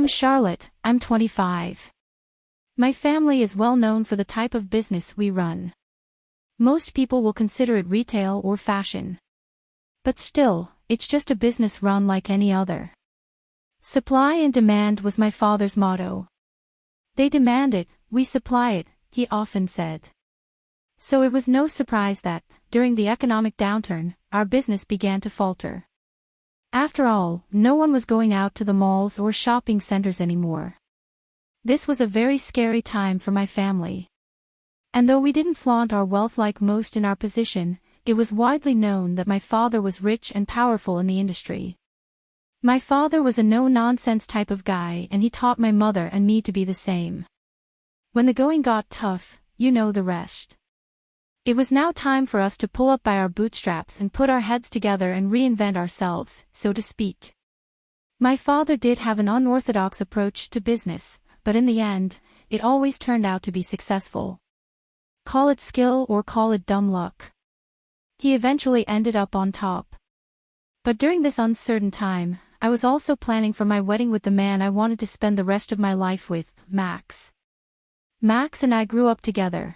I'm Charlotte, I'm 25. My family is well known for the type of business we run. Most people will consider it retail or fashion. But still, it's just a business run like any other. Supply and demand was my father's motto. They demand it, we supply it, he often said. So it was no surprise that, during the economic downturn, our business began to falter. After all, no one was going out to the malls or shopping centers anymore. This was a very scary time for my family. And though we didn't flaunt our wealth like most in our position, it was widely known that my father was rich and powerful in the industry. My father was a no-nonsense type of guy and he taught my mother and me to be the same. When the going got tough, you know the rest. It was now time for us to pull up by our bootstraps and put our heads together and reinvent ourselves, so to speak. My father did have an unorthodox approach to business, but in the end, it always turned out to be successful. Call it skill or call it dumb luck. He eventually ended up on top. But during this uncertain time, I was also planning for my wedding with the man I wanted to spend the rest of my life with, Max. Max and I grew up together.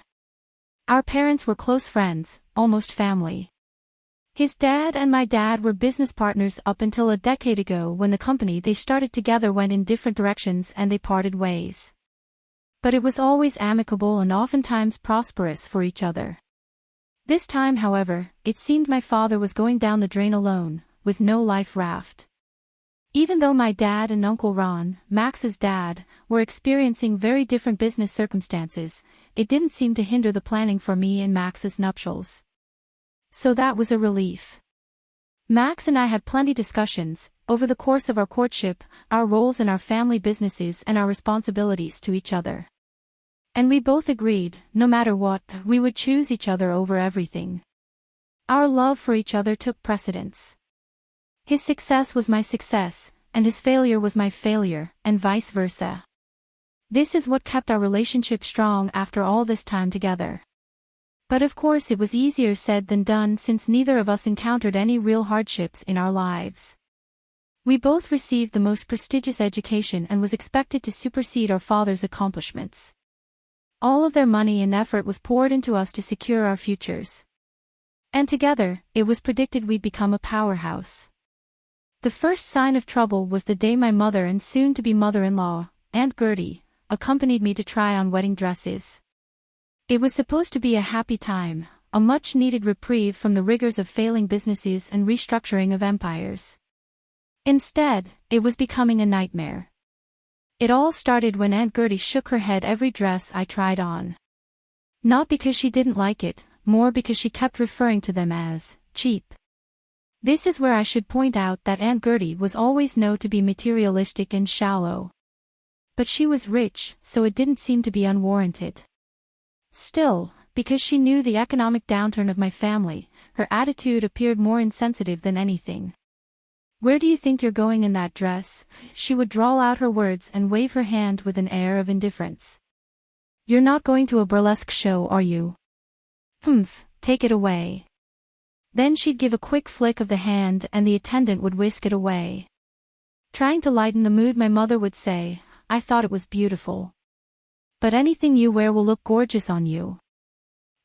Our parents were close friends, almost family. His dad and my dad were business partners up until a decade ago when the company they started together went in different directions and they parted ways. But it was always amicable and oftentimes prosperous for each other. This time however, it seemed my father was going down the drain alone, with no life raft. Even though my dad and Uncle Ron, Max's dad, were experiencing very different business circumstances, it didn't seem to hinder the planning for me and Max's nuptials. So that was a relief. Max and I had plenty discussions, over the course of our courtship, our roles in our family businesses and our responsibilities to each other. And we both agreed, no matter what, we would choose each other over everything. Our love for each other took precedence. His success was my success, and his failure was my failure, and vice versa. This is what kept our relationship strong after all this time together. But of course it was easier said than done since neither of us encountered any real hardships in our lives. We both received the most prestigious education and was expected to supersede our father's accomplishments. All of their money and effort was poured into us to secure our futures. And together, it was predicted we'd become a powerhouse. The first sign of trouble was the day my mother and soon-to-be mother-in-law, Aunt Gertie, accompanied me to try on wedding dresses. It was supposed to be a happy time, a much-needed reprieve from the rigors of failing businesses and restructuring of empires. Instead, it was becoming a nightmare. It all started when Aunt Gertie shook her head every dress I tried on. Not because she didn't like it, more because she kept referring to them as cheap. This is where I should point out that Aunt Gertie was always known to be materialistic and shallow. But she was rich, so it didn't seem to be unwarranted. Still, because she knew the economic downturn of my family, her attitude appeared more insensitive than anything. Where do you think you're going in that dress? She would drawl out her words and wave her hand with an air of indifference. You're not going to a burlesque show, are you? Humph, take it away. Then she'd give a quick flick of the hand and the attendant would whisk it away. Trying to lighten the mood my mother would say, I thought it was beautiful. But anything you wear will look gorgeous on you.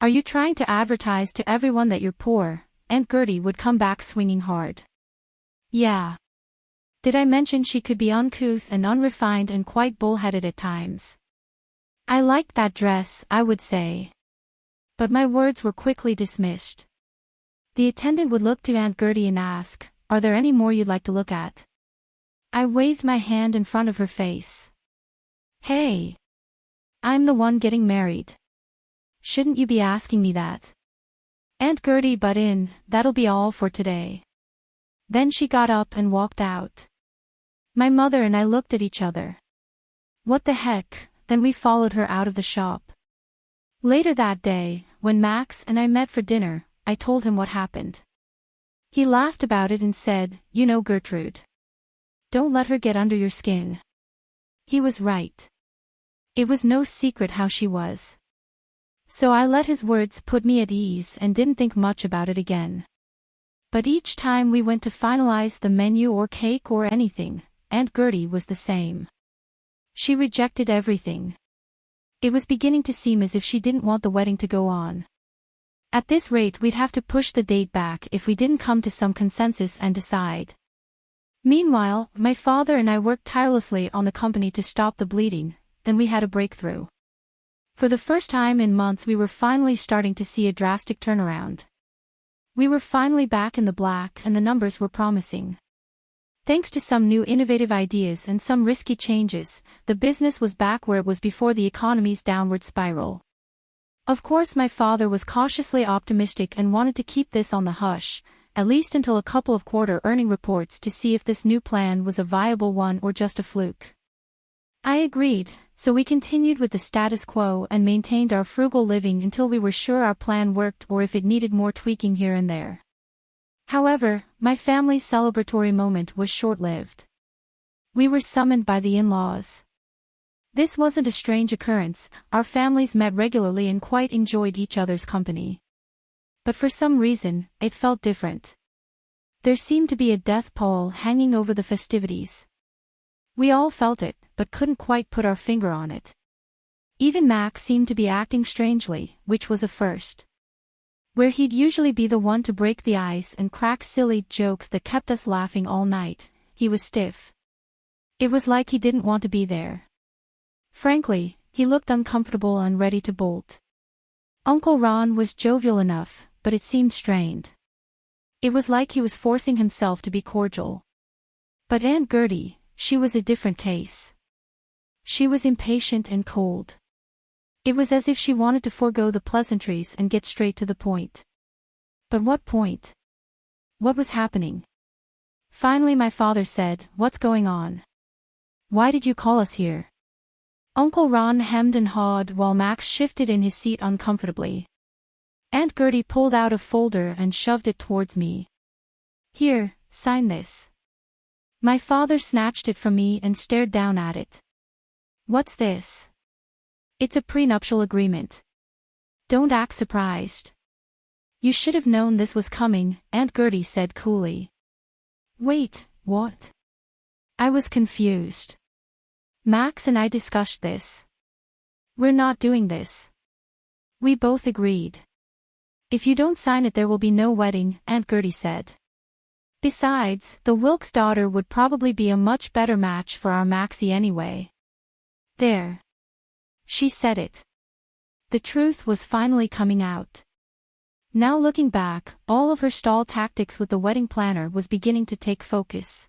Are you trying to advertise to everyone that you're poor? Aunt Gertie would come back swinging hard. Yeah. Did I mention she could be uncouth and unrefined and quite bullheaded at times? I liked that dress, I would say. But my words were quickly dismissed. The attendant would look to Aunt Gertie and ask, Are there any more you'd like to look at? I waved my hand in front of her face. Hey! I'm the one getting married. Shouldn't you be asking me that? Aunt Gertie butt in, that'll be all for today. Then she got up and walked out. My mother and I looked at each other. What the heck, then we followed her out of the shop. Later that day, when Max and I met for dinner, I told him what happened. He laughed about it and said, You know Gertrude. Don't let her get under your skin. He was right. It was no secret how she was. So I let his words put me at ease and didn't think much about it again. But each time we went to finalize the menu or cake or anything, Aunt Gertie was the same. She rejected everything. It was beginning to seem as if she didn't want the wedding to go on. At this rate we'd have to push the date back if we didn't come to some consensus and decide. Meanwhile, my father and I worked tirelessly on the company to stop the bleeding, then we had a breakthrough. For the first time in months we were finally starting to see a drastic turnaround. We were finally back in the black and the numbers were promising. Thanks to some new innovative ideas and some risky changes, the business was back where it was before the economy's downward spiral. Of course my father was cautiously optimistic and wanted to keep this on the hush, at least until a couple of quarter earning reports to see if this new plan was a viable one or just a fluke. I agreed, so we continued with the status quo and maintained our frugal living until we were sure our plan worked or if it needed more tweaking here and there. However, my family's celebratory moment was short-lived. We were summoned by the in-laws. This wasn't a strange occurrence, our families met regularly and quite enjoyed each other's company. But for some reason, it felt different. There seemed to be a death pall hanging over the festivities. We all felt it, but couldn't quite put our finger on it. Even Max seemed to be acting strangely, which was a first. Where he'd usually be the one to break the ice and crack silly jokes that kept us laughing all night, he was stiff. It was like he didn't want to be there. Frankly, he looked uncomfortable and ready to bolt. Uncle Ron was jovial enough, but it seemed strained. It was like he was forcing himself to be cordial. But Aunt Gertie, she was a different case. She was impatient and cold. It was as if she wanted to forego the pleasantries and get straight to the point. But what point? What was happening? Finally my father said, What's going on? Why did you call us here? Uncle Ron hemmed and hawed while Max shifted in his seat uncomfortably. Aunt Gertie pulled out a folder and shoved it towards me. Here, sign this. My father snatched it from me and stared down at it. What's this? It's a prenuptial agreement. Don't act surprised. You should have known this was coming, Aunt Gertie said coolly. Wait, what? I was confused. Max and I discussed this. We're not doing this. We both agreed. If you don't sign it there will be no wedding, Aunt Gertie said. Besides, the Wilkes daughter would probably be a much better match for our Maxie anyway. There. She said it. The truth was finally coming out. Now looking back, all of her stall tactics with the wedding planner was beginning to take focus.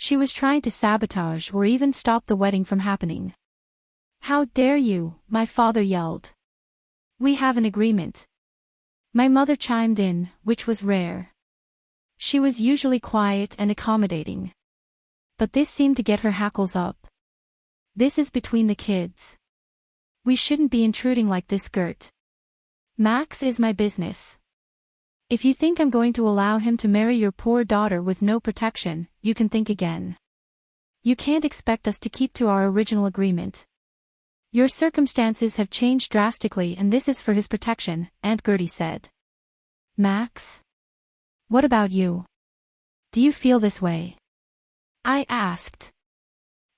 She was trying to sabotage or even stop the wedding from happening. How dare you, my father yelled. We have an agreement. My mother chimed in, which was rare. She was usually quiet and accommodating. But this seemed to get her hackles up. This is between the kids. We shouldn't be intruding like this Gert. Max is my business. If you think I'm going to allow him to marry your poor daughter with no protection, you can think again. You can't expect us to keep to our original agreement. Your circumstances have changed drastically and this is for his protection, Aunt Gertie said. Max? What about you? Do you feel this way? I asked.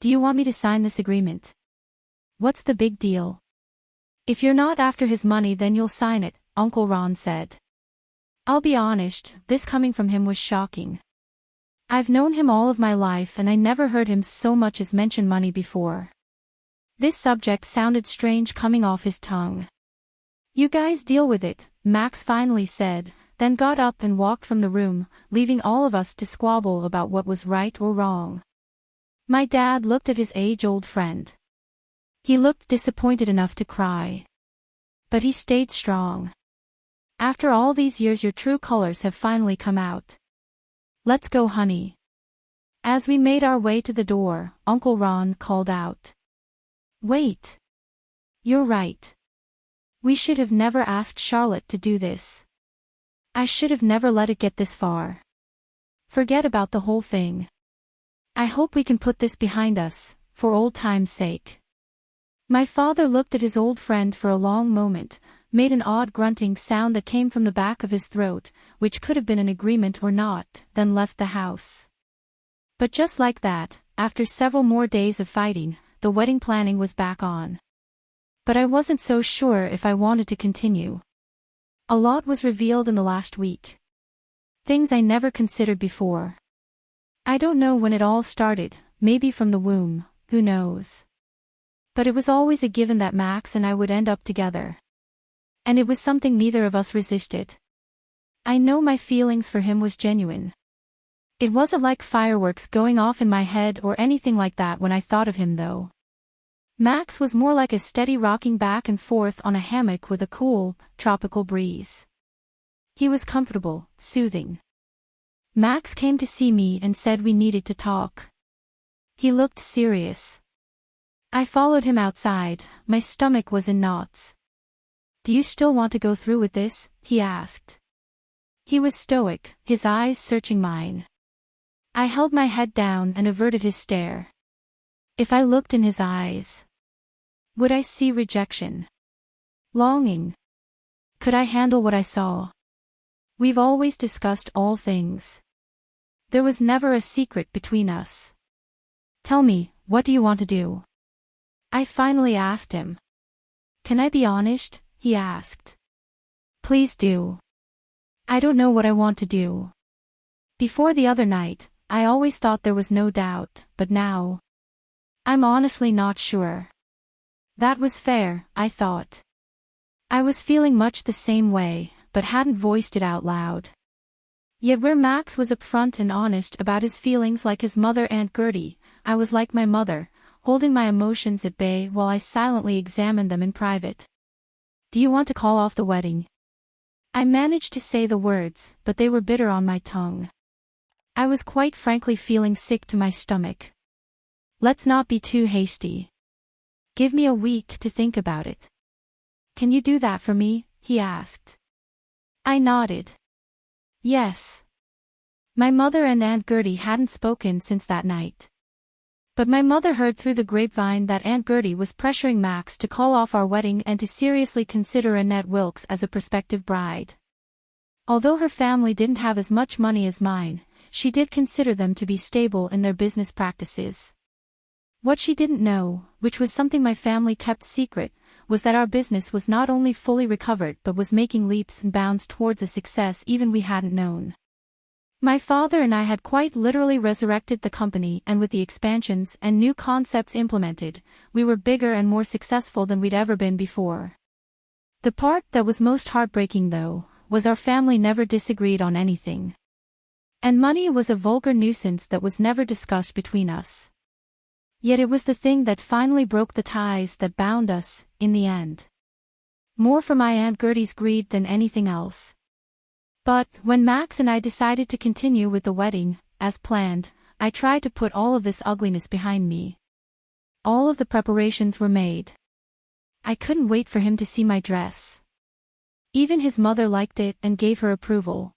Do you want me to sign this agreement? What's the big deal? If you're not after his money then you'll sign it, Uncle Ron said. I'll be honest, this coming from him was shocking. I've known him all of my life and I never heard him so much as mention money before. This subject sounded strange coming off his tongue. You guys deal with it, Max finally said, then got up and walked from the room, leaving all of us to squabble about what was right or wrong. My dad looked at his age-old friend. He looked disappointed enough to cry. But he stayed strong. After all these years your true colors have finally come out. Let's go honey. As we made our way to the door, Uncle Ron called out. Wait. You're right. We should have never asked Charlotte to do this. I should have never let it get this far. Forget about the whole thing. I hope we can put this behind us, for old time's sake. My father looked at his old friend for a long moment, made an odd grunting sound that came from the back of his throat, which could have been an agreement or not, then left the house. But just like that, after several more days of fighting, the wedding planning was back on. But I wasn't so sure if I wanted to continue. A lot was revealed in the last week. Things I never considered before. I don't know when it all started, maybe from the womb, who knows. But it was always a given that Max and I would end up together. And it was something neither of us resisted. I know my feelings for him was genuine. It wasn't like fireworks going off in my head or anything like that when I thought of him though. Max was more like a steady rocking back and forth on a hammock with a cool, tropical breeze. He was comfortable, soothing. Max came to see me and said we needed to talk. He looked serious. I followed him outside, my stomach was in knots. Do you still want to go through with this? he asked. He was stoic, his eyes searching mine. I held my head down and averted his stare. If I looked in his eyes, would I see rejection? Longing? Could I handle what I saw? We've always discussed all things. There was never a secret between us. Tell me, what do you want to do? I finally asked him. Can I be honest? He asked. Please do. I don't know what I want to do. Before the other night, I always thought there was no doubt, but now. I'm honestly not sure. That was fair, I thought. I was feeling much the same way, but hadn't voiced it out loud. Yet where Max was upfront and honest about his feelings like his mother Aunt Gertie, I was like my mother, holding my emotions at bay while I silently examined them in private. Do you want to call off the wedding? I managed to say the words, but they were bitter on my tongue. I was quite frankly feeling sick to my stomach. Let's not be too hasty. Give me a week to think about it. Can you do that for me? he asked. I nodded. Yes. My mother and Aunt Gertie hadn't spoken since that night. But my mother heard through the grapevine that Aunt Gertie was pressuring Max to call off our wedding and to seriously consider Annette Wilkes as a prospective bride. Although her family didn't have as much money as mine, she did consider them to be stable in their business practices. What she didn't know, which was something my family kept secret, was that our business was not only fully recovered but was making leaps and bounds towards a success even we hadn't known. My father and I had quite literally resurrected the company and with the expansions and new concepts implemented, we were bigger and more successful than we'd ever been before. The part that was most heartbreaking though, was our family never disagreed on anything. And money was a vulgar nuisance that was never discussed between us. Yet it was the thing that finally broke the ties that bound us, in the end. More for my Aunt Gertie's greed than anything else. But, when Max and I decided to continue with the wedding, as planned, I tried to put all of this ugliness behind me. All of the preparations were made. I couldn't wait for him to see my dress. Even his mother liked it and gave her approval.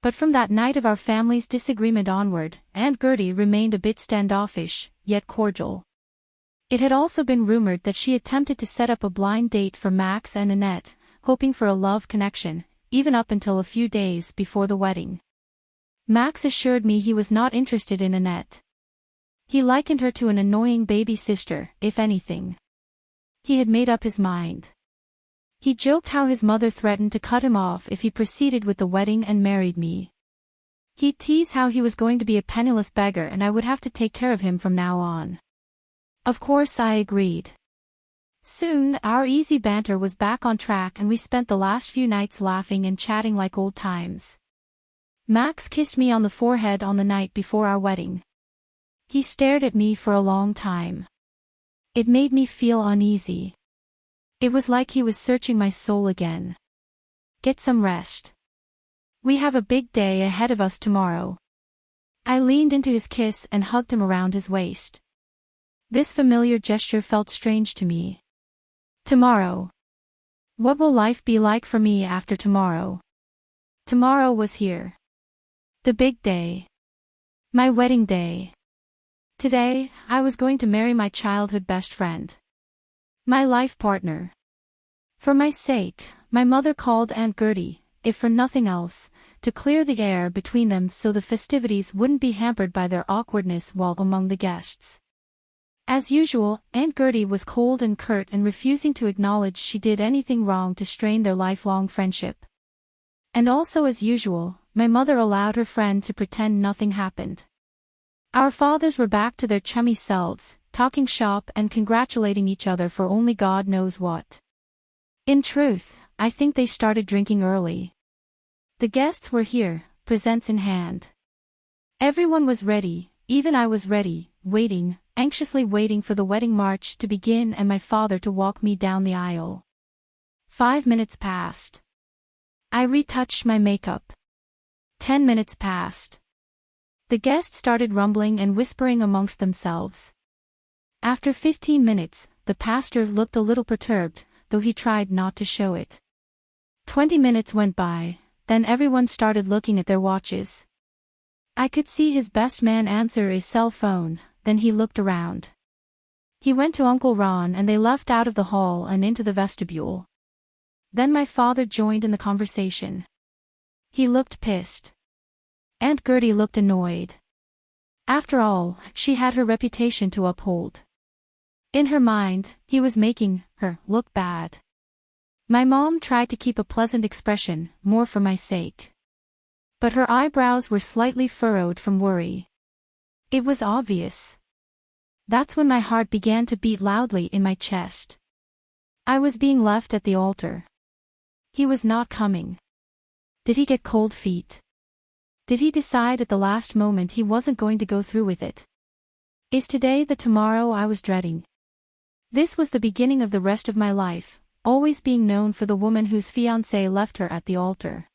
But from that night of our family's disagreement onward, Aunt Gertie remained a bit standoffish, yet cordial. It had also been rumored that she attempted to set up a blind date for Max and Annette, hoping for a love connection, even up until a few days before the wedding. Max assured me he was not interested in Annette. He likened her to an annoying baby sister, if anything. He had made up his mind. He joked how his mother threatened to cut him off if he proceeded with the wedding and married me. He teased how he was going to be a penniless beggar and I would have to take care of him from now on. Of course I agreed. Soon, our easy banter was back on track and we spent the last few nights laughing and chatting like old times. Max kissed me on the forehead on the night before our wedding. He stared at me for a long time. It made me feel uneasy. It was like he was searching my soul again. Get some rest. We have a big day ahead of us tomorrow. I leaned into his kiss and hugged him around his waist. This familiar gesture felt strange to me. Tomorrow. What will life be like for me after tomorrow? Tomorrow was here. The big day. My wedding day. Today, I was going to marry my childhood best friend. My life partner. For my sake, my mother called Aunt Gertie, if for nothing else, to clear the air between them so the festivities wouldn't be hampered by their awkwardness while among the guests. As usual, Aunt Gertie was cold and curt and refusing to acknowledge she did anything wrong to strain their lifelong friendship. And also as usual, my mother allowed her friend to pretend nothing happened. Our fathers were back to their chummy selves, talking shop and congratulating each other for only God knows what. In truth, I think they started drinking early. The guests were here, presents in hand. Everyone was ready, even I was ready, waiting, anxiously waiting for the wedding march to begin and my father to walk me down the aisle. Five minutes passed. I retouched my makeup. Ten minutes passed. The guests started rumbling and whispering amongst themselves. After fifteen minutes, the pastor looked a little perturbed, though he tried not to show it. Twenty minutes went by, then everyone started looking at their watches. I could see his best man answer his cell phone, then he looked around. He went to Uncle Ron and they left out of the hall and into the vestibule. Then my father joined in the conversation. He looked pissed. Aunt Gertie looked annoyed. After all, she had her reputation to uphold. In her mind, he was making her look bad. My mom tried to keep a pleasant expression, more for my sake. But her eyebrows were slightly furrowed from worry. It was obvious. That's when my heart began to beat loudly in my chest. I was being left at the altar. He was not coming. Did he get cold feet? Did he decide at the last moment he wasn't going to go through with it? Is today the tomorrow I was dreading? This was the beginning of the rest of my life, always being known for the woman whose fiancé left her at the altar.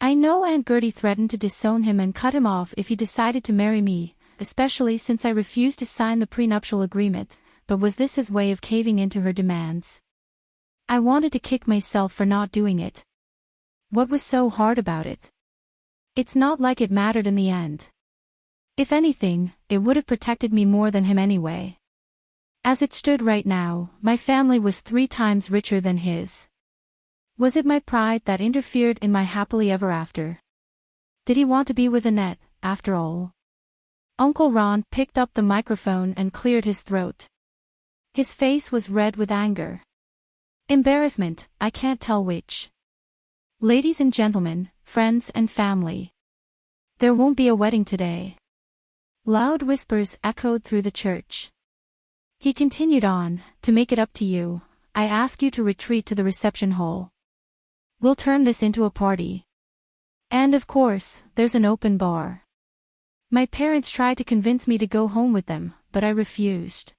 I know Aunt Gertie threatened to disown him and cut him off if he decided to marry me, especially since I refused to sign the prenuptial agreement, but was this his way of caving into her demands? I wanted to kick myself for not doing it. What was so hard about it? It's not like it mattered in the end. If anything, it would have protected me more than him anyway. As it stood right now, my family was three times richer than his. Was it my pride that interfered in my happily ever after? Did he want to be with Annette, after all? Uncle Ron picked up the microphone and cleared his throat. His face was red with anger. Embarrassment, I can't tell which. Ladies and gentlemen, friends and family. There won't be a wedding today. Loud whispers echoed through the church. He continued on, to make it up to you, I ask you to retreat to the reception hall. We'll turn this into a party. And of course, there's an open bar. My parents tried to convince me to go home with them, but I refused.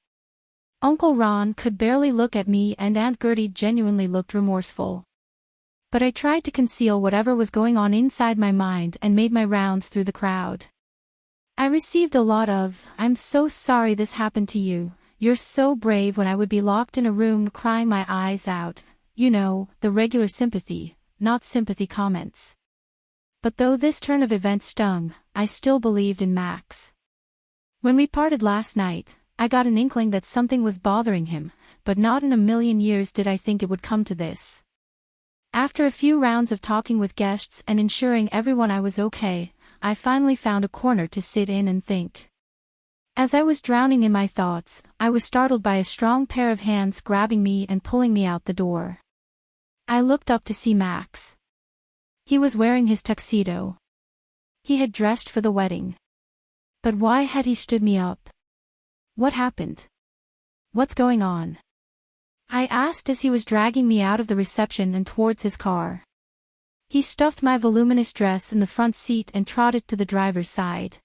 Uncle Ron could barely look at me and Aunt Gertie genuinely looked remorseful. But I tried to conceal whatever was going on inside my mind and made my rounds through the crowd. I received a lot of, I'm so sorry this happened to you, you're so brave when I would be locked in a room crying my eyes out, you know, the regular sympathy, not sympathy comments. But though this turn of events stung, I still believed in Max. When we parted last night, I got an inkling that something was bothering him, but not in a million years did I think it would come to this. After a few rounds of talking with guests and ensuring everyone I was okay, I finally found a corner to sit in and think. As I was drowning in my thoughts, I was startled by a strong pair of hands grabbing me and pulling me out the door. I looked up to see Max. He was wearing his tuxedo. He had dressed for the wedding. But why had he stood me up? What happened? What's going on? I asked as he was dragging me out of the reception and towards his car. He stuffed my voluminous dress in the front seat and trotted to the driver's side.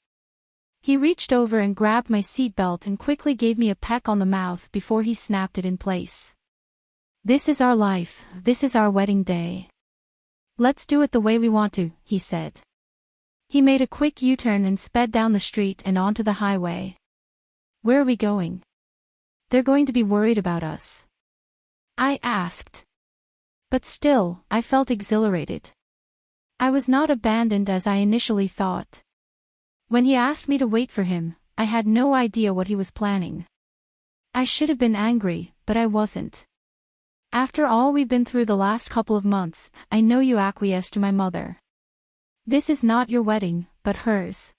He reached over and grabbed my seatbelt and quickly gave me a peck on the mouth before he snapped it in place. This is our life, this is our wedding day. Let's do it the way we want to, he said. He made a quick U-turn and sped down the street and onto the highway. Where are we going? They're going to be worried about us. I asked. But still, I felt exhilarated. I was not abandoned as I initially thought. When he asked me to wait for him, I had no idea what he was planning. I should have been angry, but I wasn't. After all we've been through the last couple of months, I know you acquiesced to my mother. This is not your wedding, but hers.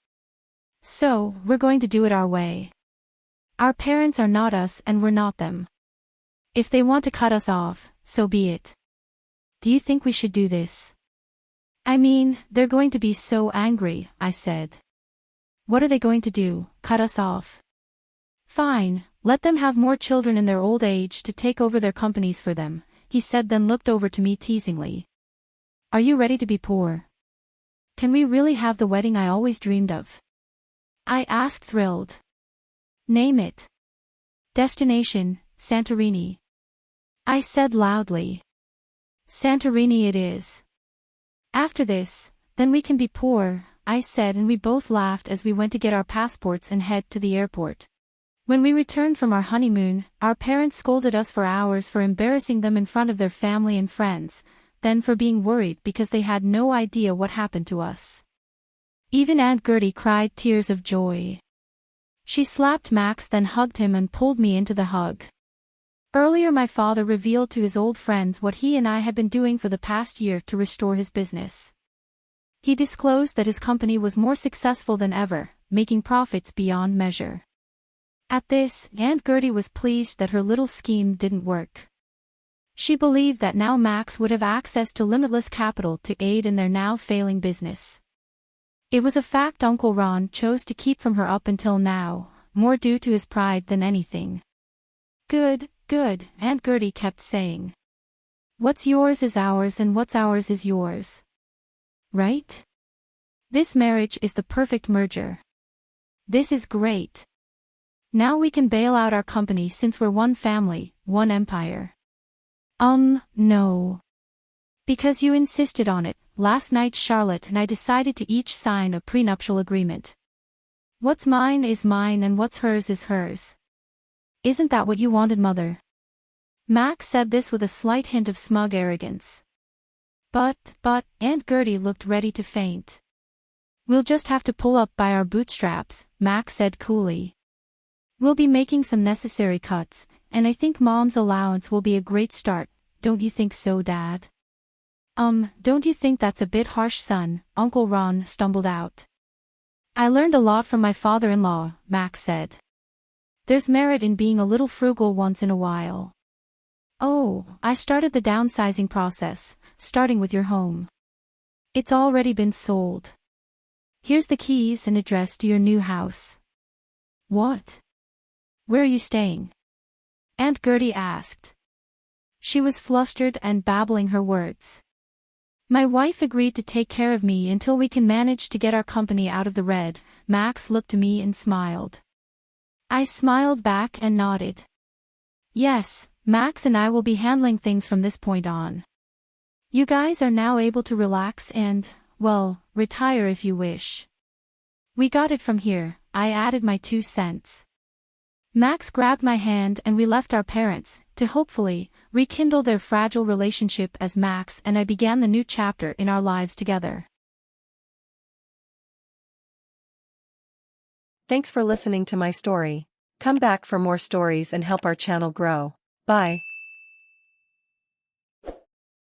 So, we're going to do it our way. Our parents are not us and we're not them. If they want to cut us off, so be it. Do you think we should do this? I mean, they're going to be so angry, I said. What are they going to do, cut us off? Fine, let them have more children in their old age to take over their companies for them, he said then looked over to me teasingly. Are you ready to be poor? Can we really have the wedding I always dreamed of? I asked thrilled. Name it. Destination, Santorini. I said loudly. Santorini it is. After this, then we can be poor, I said and we both laughed as we went to get our passports and head to the airport. When we returned from our honeymoon, our parents scolded us for hours for embarrassing them in front of their family and friends, then for being worried because they had no idea what happened to us. Even Aunt Gertie cried tears of joy. She slapped Max then hugged him and pulled me into the hug. Earlier my father revealed to his old friends what he and I had been doing for the past year to restore his business. He disclosed that his company was more successful than ever, making profits beyond measure. At this, Aunt Gertie was pleased that her little scheme didn't work. She believed that now Max would have access to limitless capital to aid in their now failing business. It was a fact Uncle Ron chose to keep from her up until now, more due to his pride than anything. Good, good, Aunt Gertie kept saying. What's yours is ours and what's ours is yours. Right? This marriage is the perfect merger. This is great. Now we can bail out our company since we're one family, one empire. Um, no. Because you insisted on it, last night Charlotte and I decided to each sign a prenuptial agreement. What's mine is mine and what's hers is hers. Isn't that what you wanted mother? Max said this with a slight hint of smug arrogance. But, but, Aunt Gertie looked ready to faint. We'll just have to pull up by our bootstraps, Max said coolly. We'll be making some necessary cuts, and I think mom's allowance will be a great start, don't you think so dad? Um, don't you think that's a bit harsh son, Uncle Ron stumbled out. I learned a lot from my father-in-law, Max said. There's merit in being a little frugal once in a while. Oh, I started the downsizing process, starting with your home. It's already been sold. Here's the keys and address to your new house. What? Where are you staying? Aunt Gertie asked. She was flustered and babbling her words. My wife agreed to take care of me until we can manage to get our company out of the red, Max looked to me and smiled. I smiled back and nodded. Yes, Max and I will be handling things from this point on. You guys are now able to relax and, well, retire if you wish. We got it from here, I added my two cents. Max grabbed my hand and we left our parents, to hopefully, rekindle their fragile relationship as Max and I began the new chapter in our lives together. Thanks for listening to my story. Come back for more stories and help our channel grow. Bye.